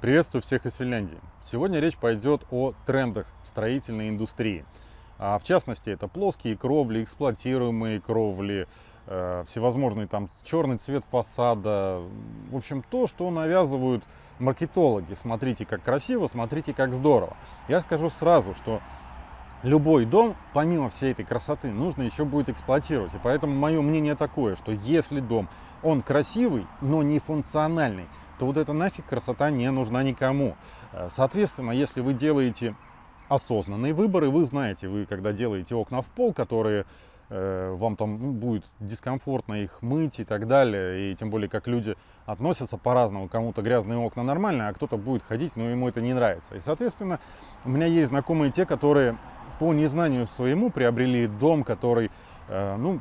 Приветствую всех из Финляндии. Сегодня речь пойдет о трендах в строительной индустрии. А в частности, это плоские кровли, эксплуатируемые кровли, э, всевозможные там черный цвет фасада. В общем, то, что навязывают маркетологи. Смотрите, как красиво, смотрите, как здорово. Я скажу сразу, что любой дом, помимо всей этой красоты, нужно еще будет эксплуатировать. И поэтому мое мнение такое, что если дом, он красивый, но не функциональный, то вот эта нафиг красота не нужна никому. Э, соответственно, если вы делаете осознанные выборы, вы знаете, вы когда делаете окна в пол, которые э, вам там ну, будет дискомфортно их мыть и так далее, и тем более как люди относятся по-разному, кому-то грязные окна нормально, а кто-то будет ходить, но ему это не нравится. И, соответственно, у меня есть знакомые те, которые по незнанию своему приобрели дом, который, э, ну,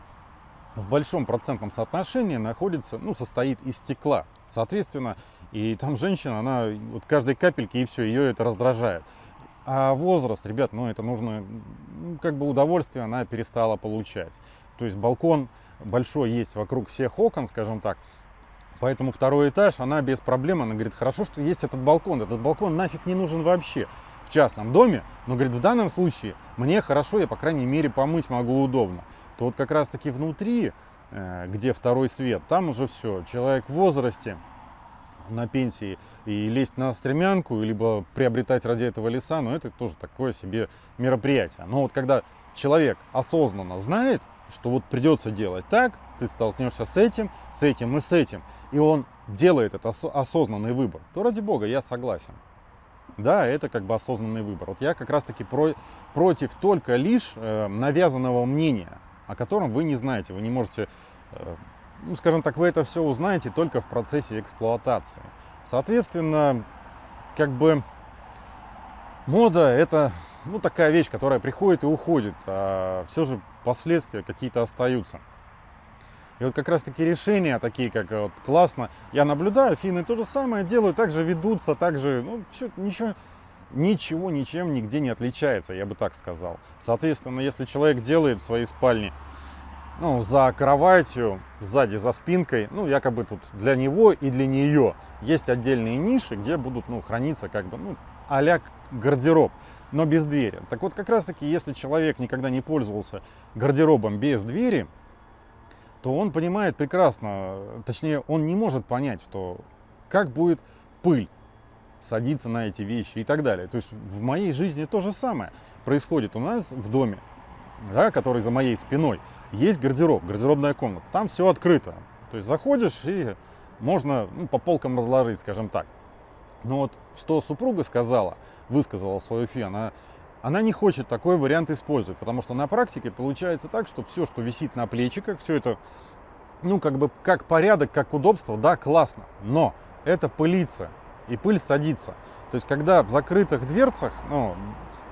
в большом процентном соотношении находится, ну, состоит из стекла. Соответственно, и там женщина, она вот каждой капельки и все, ее это раздражает. А возраст, ребят, ну это нужно, ну, как бы удовольствие она перестала получать. То есть балкон большой есть вокруг всех окон, скажем так. Поэтому второй этаж, она без проблем, она говорит, хорошо, что есть этот балкон. Этот балкон нафиг не нужен вообще в частном доме. Но, говорит, в данном случае мне хорошо, я, по крайней мере, помыть могу удобно то вот как раз таки внутри, э, где второй свет, там уже все, человек в возрасте, на пенсии и лезть на стремянку, либо приобретать ради этого леса, но ну, это тоже такое себе мероприятие. Но вот когда человек осознанно знает, что вот придется делать так, ты столкнешься с этим, с этим и с этим, и он делает этот осознанный выбор, то ради бога, я согласен. Да, это как бы осознанный выбор. Вот я как раз таки про, против только лишь э, навязанного мнения о котором вы не знаете. Вы не можете, э, ну, скажем так, вы это все узнаете только в процессе эксплуатации. Соответственно, как бы мода это ну, такая вещь, которая приходит и уходит, а все же последствия какие-то остаются. И вот как раз таки решения такие, как вот классно, я наблюдаю, финны то же самое делают, также ведутся, также, ну, все, ничего, ничего ничем нигде не отличается, я бы так сказал. Соответственно, если человек делает в своей спальне ну, за кроватью, сзади за спинкой, ну, якобы тут для него и для нее есть отдельные ниши, где будут, ну, храниться как бы, ну, а гардероб, но без двери. Так вот, как раз таки, если человек никогда не пользовался гардеробом без двери, то он понимает прекрасно, точнее, он не может понять, что как будет пыль садиться на эти вещи и так далее. То есть в моей жизни то же самое происходит у нас в доме, да, который за моей спиной. Есть гардероб, гардеробная комната. Там все открыто. То есть заходишь и можно ну, по полкам разложить, скажем так. Но вот что супруга сказала, высказала свою фи, она, она не хочет такой вариант использовать, потому что на практике получается так, что все, что висит на плечиках, все это, ну, как бы, как порядок, как удобство, да, классно, но это пылится, и пыль садится. То есть, когда в закрытых дверцах, ну,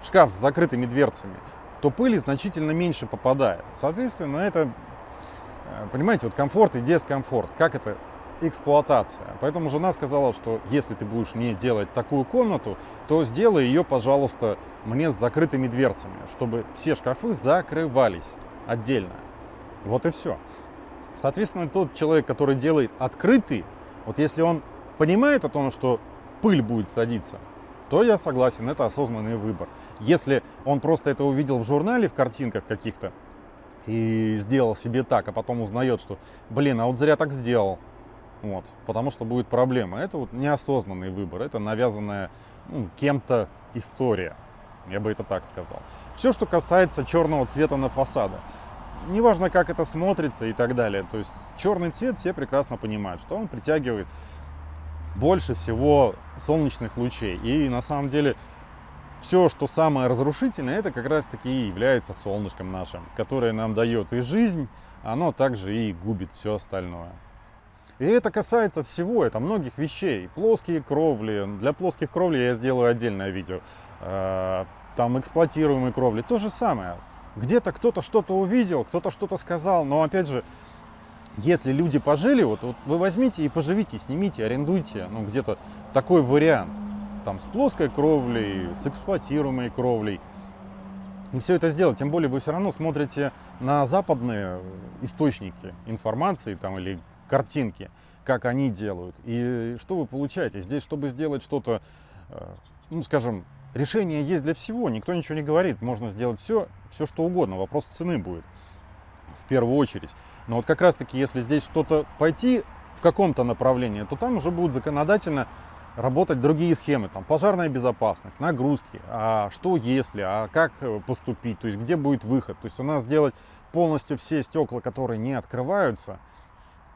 шкаф с закрытыми дверцами, то пыли значительно меньше попадает. Соответственно, это, э, понимаете, вот комфорт и дискомфорт. Как это? Эксплуатация. Поэтому жена сказала, что если ты будешь мне делать такую комнату, то сделай ее, пожалуйста, мне с закрытыми дверцами, чтобы все шкафы закрывались отдельно. Вот и все. Соответственно, тот человек, который делает открытый, вот если он понимает о том, что пыль будет садиться, то я согласен, это осознанный выбор. Если он просто это увидел в журнале, в картинках каких-то, и сделал себе так, а потом узнает, что, блин, а вот зря так сделал, вот, потому что будет проблема. Это вот неосознанный выбор, это навязанная ну, кем-то история, я бы это так сказал. Все, что касается черного цвета на фасадах, неважно, как это смотрится и так далее, то есть черный цвет все прекрасно понимают, что он притягивает больше всего солнечных лучей. И на самом деле все, что самое разрушительное, это как раз таки и является солнышком нашим, которое нам дает и жизнь, оно также и губит все остальное. И это касается всего, это многих вещей. Плоские кровли, для плоских кровлей я сделаю отдельное видео. Э, там эксплуатируемые кровли, то же самое. Где-то кто-то что-то увидел, кто-то что-то сказал, но опять же, если люди пожили, вот, вот вы возьмите и поживите, снимите, арендуйте, ну, где-то такой вариант. Там с плоской кровлей, с эксплуатируемой кровлей. И все это сделать. Тем более вы все равно смотрите на западные источники информации там, или картинки, как они делают. И что вы получаете? Здесь, чтобы сделать что-то, э, ну, скажем, решение есть для всего, никто ничего не говорит, можно сделать все, все что угодно, вопрос цены будет в первую очередь. Но вот как раз таки, если здесь что-то пойти в каком-то направлении, то там уже будут законодательно работать другие схемы, там пожарная безопасность, нагрузки, а что если, а как поступить, то есть где будет выход. То есть у нас сделать полностью все стекла, которые не открываются,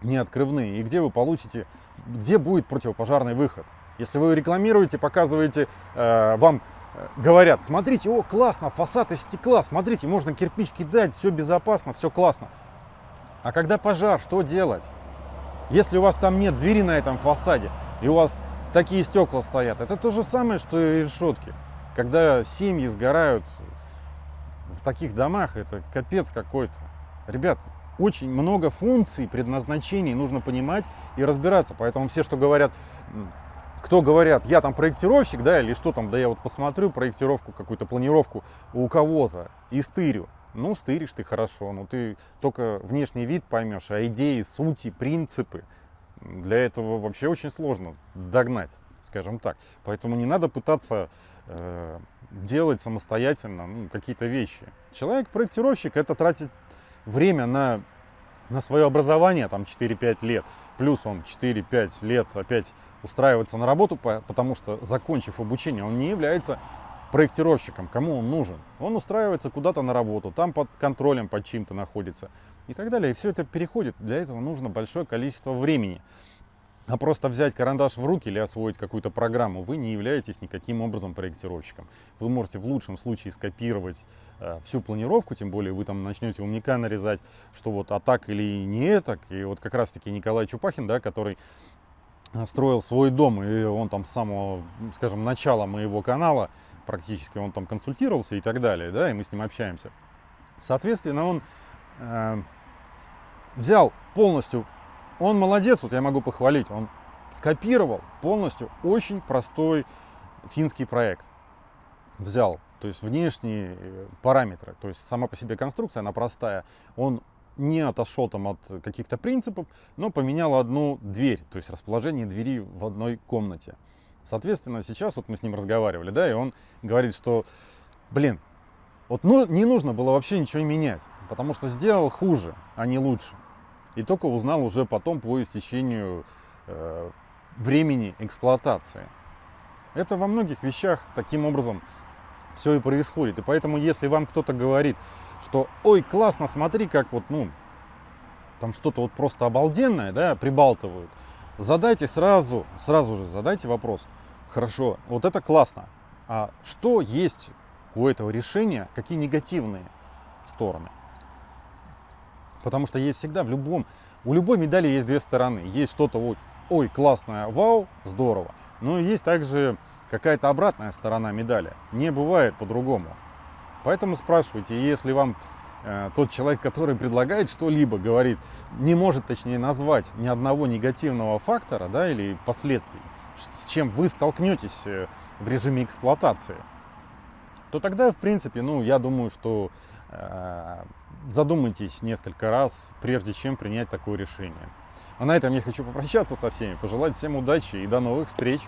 не открывные, и где вы получите, где будет противопожарный выход. Если вы рекламируете, показываете, э, вам э, говорят, смотрите, о, классно, фасад из стекла, смотрите, можно кирпич кидать, все безопасно, все классно. А когда пожар, что делать? Если у вас там нет двери на этом фасаде, и у вас такие стекла стоят, это то же самое, что и решетки. Когда семьи сгорают в таких домах, это капец какой-то. Ребят, очень много функций, предназначений нужно понимать и разбираться. Поэтому все, что говорят, кто говорят, я там проектировщик, да, или что там, да я вот посмотрю проектировку, какую-то планировку у кого-то и стырю. Ну, стыришь ты хорошо, но ты только внешний вид поймешь, а идеи, сути, принципы, для этого вообще очень сложно догнать, скажем так. Поэтому не надо пытаться э, делать самостоятельно ну, какие-то вещи. Человек-проектировщик это тратит время на, на свое образование, там 4-5 лет, плюс он 4-5 лет опять устраивается на работу, потому что, закончив обучение, он не является проектировщиком, кому он нужен. Он устраивается куда-то на работу, там под контролем, под чем-то находится и так далее. И все это переходит. Для этого нужно большое количество времени. А просто взять карандаш в руки или освоить какую-то программу, вы не являетесь никаким образом проектировщиком. Вы можете в лучшем случае скопировать э, всю планировку, тем более вы там начнете умника нарезать, что вот а так или не так. И вот как раз-таки Николай Чупахин, да, который э, строил свой дом, и он там с самого, скажем, начала моего канала практически, он там консультировался и так далее, да, и мы с ним общаемся. Соответственно, он э, взял полностью он молодец, вот я могу похвалить, он скопировал полностью очень простой финский проект. Взял, то есть внешние э, параметры, то есть сама по себе конструкция, она простая. Он не отошел там от каких-то принципов, но поменял одну дверь, то есть расположение двери в одной комнате. Соответственно, сейчас вот мы с ним разговаривали, да, и он говорит, что, блин, вот ну, не нужно было вообще ничего менять, потому что сделал хуже, а не лучше. И только узнал уже потом по истечению э, времени эксплуатации. Это во многих вещах таким образом все и происходит. И поэтому, если вам кто-то говорит, что ой, классно, смотри, как вот, ну, там что-то вот просто обалденное, да, прибалтывают, задайте сразу, сразу же задайте вопрос. Хорошо, вот это классно. А что есть у этого решения, какие негативные стороны? Потому что есть всегда в любом, у любой медали есть две стороны. Есть что-то вот, ой, классное, вау, здорово. Но есть также какая-то обратная сторона медали. Не бывает по-другому. Поэтому спрашивайте, если вам э, тот человек, который предлагает что-либо, говорит, не может, точнее, назвать ни одного негативного фактора да, или последствий, с чем вы столкнетесь э, в режиме эксплуатации, то тогда, в принципе, ну, я думаю, что э, задумайтесь несколько раз, прежде чем принять такое решение. А на этом я хочу попрощаться со всеми, пожелать всем удачи и до новых встреч!